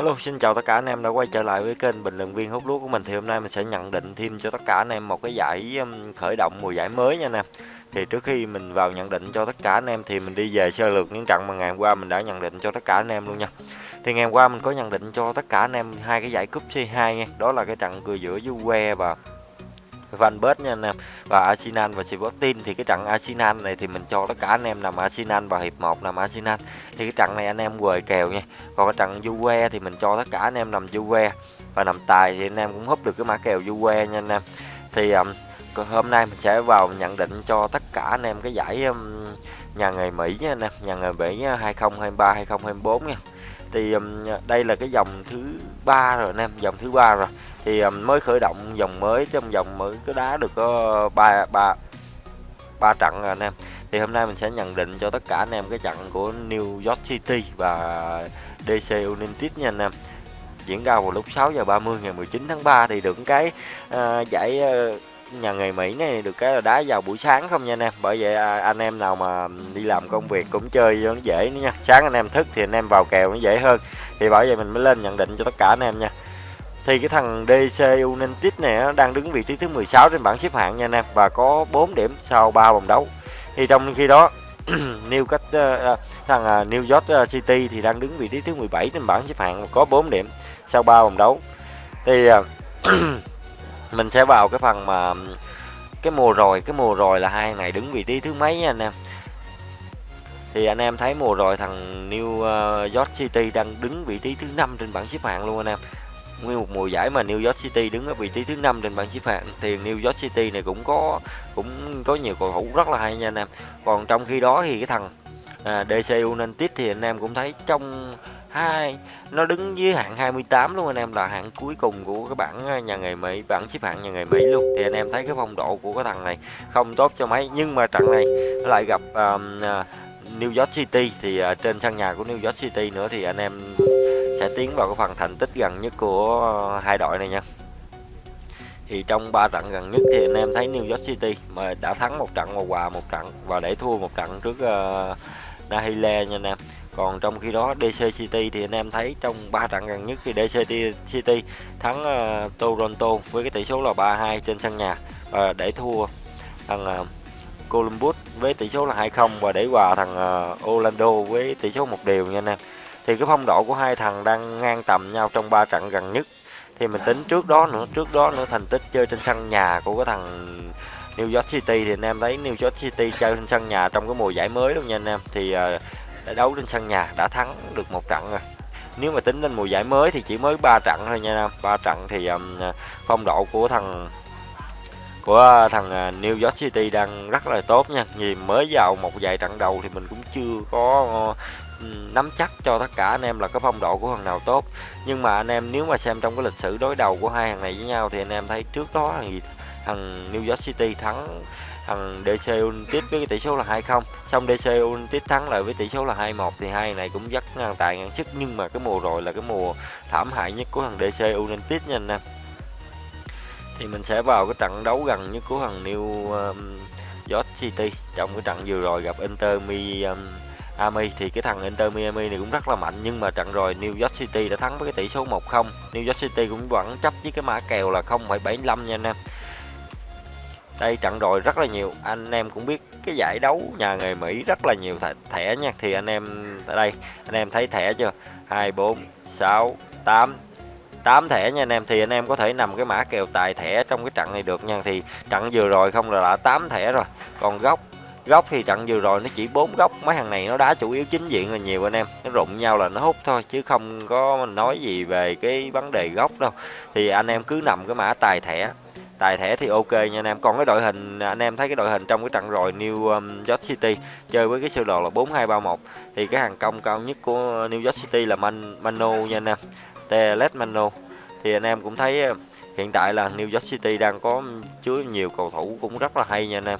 Hello, xin chào tất cả anh em đã quay trở lại với kênh bình luận viên hút lúa của mình thì hôm nay mình sẽ nhận định thêm cho tất cả anh em một cái giải um, khởi động mùa giải mới nha anh em. Thì trước khi mình vào nhận định cho tất cả anh em thì mình đi về sơ lược những trận mà ngày hôm qua mình đã nhận định cho tất cả anh em luôn nha. Thì ngày hôm qua mình có nhận định cho tất cả anh em hai cái giải cúp C2 nha, đó là cái trận cười giữa Juve và Van Bớt nha anh em. Và Arsenal và Sporting thì cái trận Arsenal này thì mình cho tất cả anh em nằm Arsenal và hiệp 1 nằm Arsenal. Thì cái trận này anh em quời kèo nha. Còn cái trận Juve thì mình cho tất cả anh em nằm Juve. Và nằm tài thì anh em cũng húp được cái mã kèo Juve nha anh em. Thì um, hôm nay mình sẽ vào nhận định cho tất cả anh em cái giải um, nhà nghề Mỹ nha anh em. Nhà nghề Mỹ uh, 2023 2024 nha thì um, đây là cái dòng thứ ba rồi anh em dòng thứ ba rồi. Thì um, mới khởi động dòng mới trong dòng mới có đá được có ba ba ba trận rồi anh em. Thì hôm nay mình sẽ nhận định cho tất cả anh em cái trận của New York City và DC United nha anh em. Diễn ra vào lúc 6 giờ 30 ngày 19 tháng 3 thì được cái uh, giải uh, nhà nghề Mỹ này được cái là đá vào buổi sáng không nha anh em. Bởi vậy à, anh em nào mà đi làm công việc cũng chơi nó dễ nữa nha. Sáng anh em thức thì anh em vào kèo nó dễ hơn. Thì bởi vậy mình mới lên nhận định cho tất cả anh em nha. Thì cái thằng DC United này nó đang đứng vị trí thứ 16 trên bảng xếp hạng nha anh em. Và có 4 điểm sau 3 vòng đấu. Thì trong khi đó New cách uh, thằng uh, New York à, City thì đang đứng vị trí thứ 17 trên bảng xếp hạng có 4 điểm sau 3 vòng đấu. Thì uh, mình sẽ vào cái phần mà cái mùa rồi cái mùa rồi là hai này đứng vị trí thứ mấy nha anh em? Thì anh em thấy mùa rồi thằng New ờ, York City đang đứng vị trí thứ năm trên bảng xếp hạng luôn anh em. Nguyên một mùa giải mà New York City đứng ở vị trí thứ năm trên bảng xếp hạng thì New York City này cũng có cũng có nhiều cầu thủ rất là hay nha anh em. Còn trong khi đó thì cái thằng à, DC United thì anh em cũng thấy trong hai nó đứng dưới hạng 28 luôn anh em là hạng cuối cùng của cái bảng ờ, nhà nghề Mỹ bảng xếp hạng nhà nghề Mỹ luôn. Thì anh em thấy cái phong độ của cái thằng này không tốt cho mấy nhưng mà trận này nó lại gặp um, New York City. Thì uh, trên sân nhà của New York City nữa thì anh em sẽ tiến vào cái phần thành tích gần nhất của hai đội này nha. Thì trong ba trận gần nhất thì anh em thấy New York City mà đã thắng một trận và hòa một trận và để thua một trận trước uh, Nahile nha anh em còn trong khi đó DC City thì anh em thấy trong ba trận gần nhất thì DC City thắng uh, Toronto với cái tỷ số là 3-2 trên sân nhà và để thua thằng uh, Columbus với tỷ số là 2-0 và để hòa thằng uh, Orlando với tỷ số một điều nha anh em. Thì cái phong độ của hai thằng đang ngang tầm nhau trong ba trận gần nhất. Thì mình tính trước đó nữa trước đó nữa thành tích chơi trên sân nhà của cái thằng New York City thì anh em thấy New York City chơi trên sân nhà trong cái mùa giải mới luôn nha anh em. Thì uh, đấu trên sân nhà đã thắng được một trận rồi. Nếu mà tính lên mùa giải mới thì chỉ mới 3 trận thôi nha anh em ba trận thì um, phong độ của thằng của thằng à, New York City đang rất là tốt nha. Vì mới vào một vài trận đầu thì mình cũng chưa có ừ, nắm chắc cho tất cả anh em là cái phong độ của thằng nào tốt. Nhưng mà anh em nếu mà xem trong cái lịch sử đối đầu của hai thằng này với nhau thì anh em thấy trước đó thì thằng New York City thắng thằng DC United với cái tỷ số là 2-0 xong DC United thắng lại với tỷ số là 2-1 thì hai này cũng rất ngang tài ngang sức. Nhưng mà cái mùa rồi là cái mùa thảm hại nhất của thằng DC United nha anh em. Thì mình sẽ vào cái trận đấu gần nhất của thằng New um, York City. Trong cái trận vừa rồi gặp Inter Miami um, thì cái thằng Inter Miami này cũng rất là mạnh. Nhưng mà trận rồi New York City đã thắng với cái tỷ số 1-0 New York City cũng vẫn chấp với cái mã kèo là 0,75 nha anh em đây trận rồi rất là nhiều. Anh em cũng biết cái giải đấu nhà nghề Mỹ rất là nhiều thẻ, thẻ nha. Thì anh em tại đây anh em thấy thẻ chưa? 2 4 6 8 8 thẻ nha anh em. Thì anh em có thể nằm cái mã kèo tài thẻ trong cái trận này được nha. Thì trận vừa rồi không là đã 8 thẻ rồi. Còn góc góc thì trận vừa rồi nó chỉ bốn góc. Mấy thằng này nó đá chủ yếu chính diện là nhiều anh em. Nó rụng nhau là nó hút thôi chứ không có nói gì về cái vấn đề góc đâu. Thì anh em cứ nằm cái mã tài thẻ tài thẻ thì ok nha anh em. Còn cái đội hình anh em thấy cái đội hình trong cái trận rồi New um, York City chơi với cái sơ đồ là 4231 thì cái hàng công cao nhất của New York City là Man Mano nha anh em. Telet Mano thì anh em cũng thấy uh, hiện tại là New York City đang có chứa nhiều cầu thủ cũng rất là hay nha anh em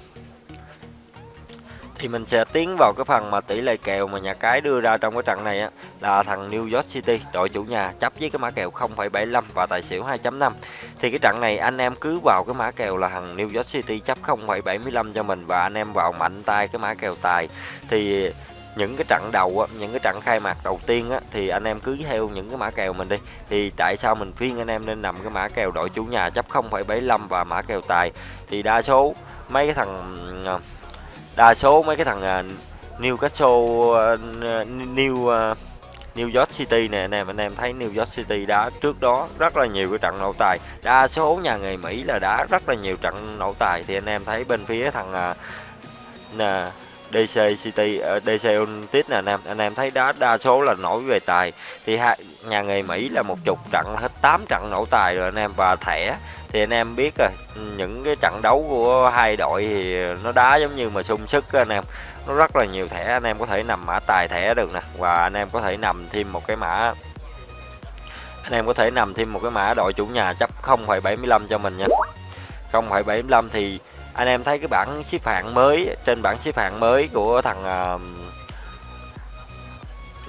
thì mình sẽ tiến vào cái phần mà tỷ lệ kèo mà nhà cái đưa ra trong cái trận này á là thằng New York City đội chủ nhà chấp với cái mã kèo 0,75 và tài xỉu 2.5 thì cái trận này anh em cứ vào cái mã kèo là thằng New York City chấp 0,75 cho mình và anh em vào mạnh tay cái mã kèo tài. Thì những cái trận đầu á, những cái trận khai mạc đầu tiên á thì anh em cứ theo những cái mã kèo mình đi. Thì tại sao mình khuyên anh em nên nằm cái mã kèo đội chủ nhà chấp 0,75 và mã kèo tài? Thì đa số mấy cái thằng ờ, đa số mấy cái thằng uh, Newcastle uh, New à, New York City nè anh em anh em thấy New York City đá trước đó rất là nhiều cái trận nổ tài. Đa số nhà người Mỹ là đá rất là nhiều trận nổ tài. Thì anh em thấy bên phía thằng à, nè DC City ờ, uh, DC United nè anh em anh em thấy đá đa số là nổi về tài. Thì hai, nhà người Mỹ là một chục trận hết 8 trận nổ tài rồi anh em và thẻ thì anh em biết rồi những cái trận đấu của hai đội thì nó đá giống như mà sung sức anh em. Nó rất là nhiều thẻ anh em có thể nằm mã tài thẻ được nè và anh em có thể nằm thêm một cái mã anh em có thể nằm thêm một cái mã đội chủ nhà chấp 0,75 cho mình nha. 0,75 thì anh em thấy cái bảng xếp hạng mới trên bảng xếp hạng mới của thằng uh,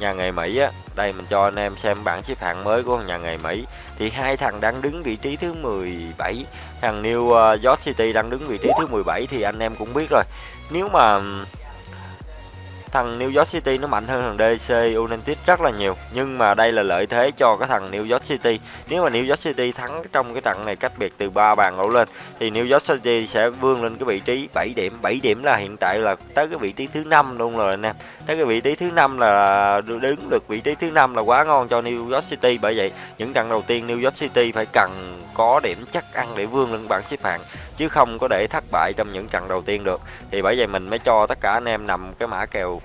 nhà nghề Mỹ á, đây mình cho anh em xem bảng xếp hạng mới của nhà nghề Mỹ. Thì hai thằng đang đứng vị trí thứ 17 thằng New ờ, York City đang đứng vị trí thứ 17 thì anh em cũng biết rồi. Nếu mà thằng New York City nó mạnh hơn thằng DC United rất là nhiều. Nhưng mà đây là lợi thế cho cái thằng New York City. Nếu mà New York City thắng trong cái trận này cách biệt từ 3 bàn đổ lên, thì New York City sẽ vươn lên cái vị trí 7 điểm. 7 điểm là hiện tại là tới cái vị trí thứ năm luôn rồi anh em. Tới cái vị trí thứ năm là đứng được vị trí thứ năm là quá ngon cho New York City. Bởi vậy, những trận đầu tiên New York City phải cần có điểm chắc ăn để vươn lên bảng xếp hạng chứ không có để thất bại trong những trận đầu tiên được. Thì bởi vậy mình mới cho tất cả anh em nằm cái mã kèo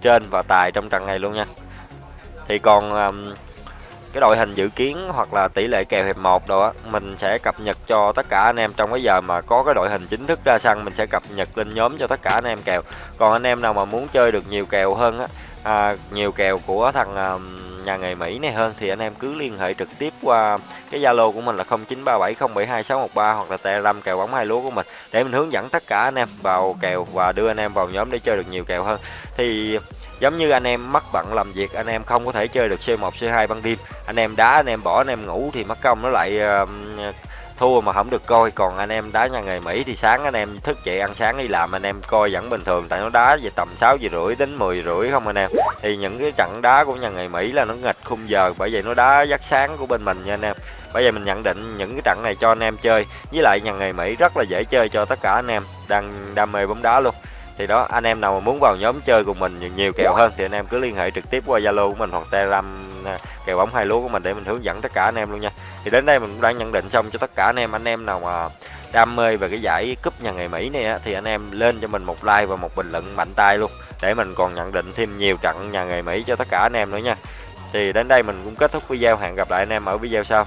trên và tài trong trận này luôn nha. Thì còn um, cái đội hình dự kiến hoặc là tỷ lệ kèo hiệp một đó á mình sẽ cập nhật cho tất cả anh em trong cái giờ mà có cái đội hình chính thức ra sân mình sẽ cập nhật lên nhóm cho tất cả anh em kèo. Còn anh em nào mà muốn chơi được nhiều kèo hơn á à, nhiều kèo của thằng à, nhà nghề Mỹ này hơn thì anh em cứ liên hệ trực tiếp qua cái Zalo của mình là 0937072613 hoặc là Telegram kèo bóng hai lúa của mình để mình hướng dẫn tất cả anh em vào kèo và đưa anh em vào nhóm để chơi được nhiều kèo hơn. Thì giống như anh em mắc bận làm việc anh em không có thể chơi được C1 C2 ban đêm anh em đá anh em bỏ anh em ngủ thì mất công nó lại uh, thua mà không được coi. Còn anh em đá nhà nghề Mỹ thì sáng anh em thức dậy ăn sáng đi làm anh em coi vẫn bình thường. Tại nó đá về tầm 6 giờ rưỡi đến 10 rưỡi không anh em. Thì những cái trận đá của nhà nghề Mỹ là nó nghịch khung giờ. Bởi vậy nó đá giấc sáng của bên mình nha anh em. Bây giờ mình nhận định những cái trận này cho anh em chơi. Với lại nhà nghề Mỹ rất là dễ chơi cho tất cả anh em. Đang đam mê bóng đá luôn. Thì đó anh em nào mà muốn vào nhóm chơi cùng mình nhiều, nhiều kèo hơn thì anh em cứ liên hệ trực tiếp qua Zalo của mình hoặc Telegram à, kèo bóng hai lúa của mình để mình hướng dẫn tất cả anh em luôn nha thì đến đây mình cũng đã nhận định xong cho tất cả anh em. Anh em nào mà đam mê về cái giải cúp nhà nghề Mỹ này á, thì anh em lên cho mình một like và một bình luận mạnh tay luôn. Để mình còn nhận định thêm nhiều trận nhà nghề Mỹ cho tất cả anh em nữa nha. Thì đến đây mình cũng kết thúc video. Hẹn gặp lại anh em ở video sau.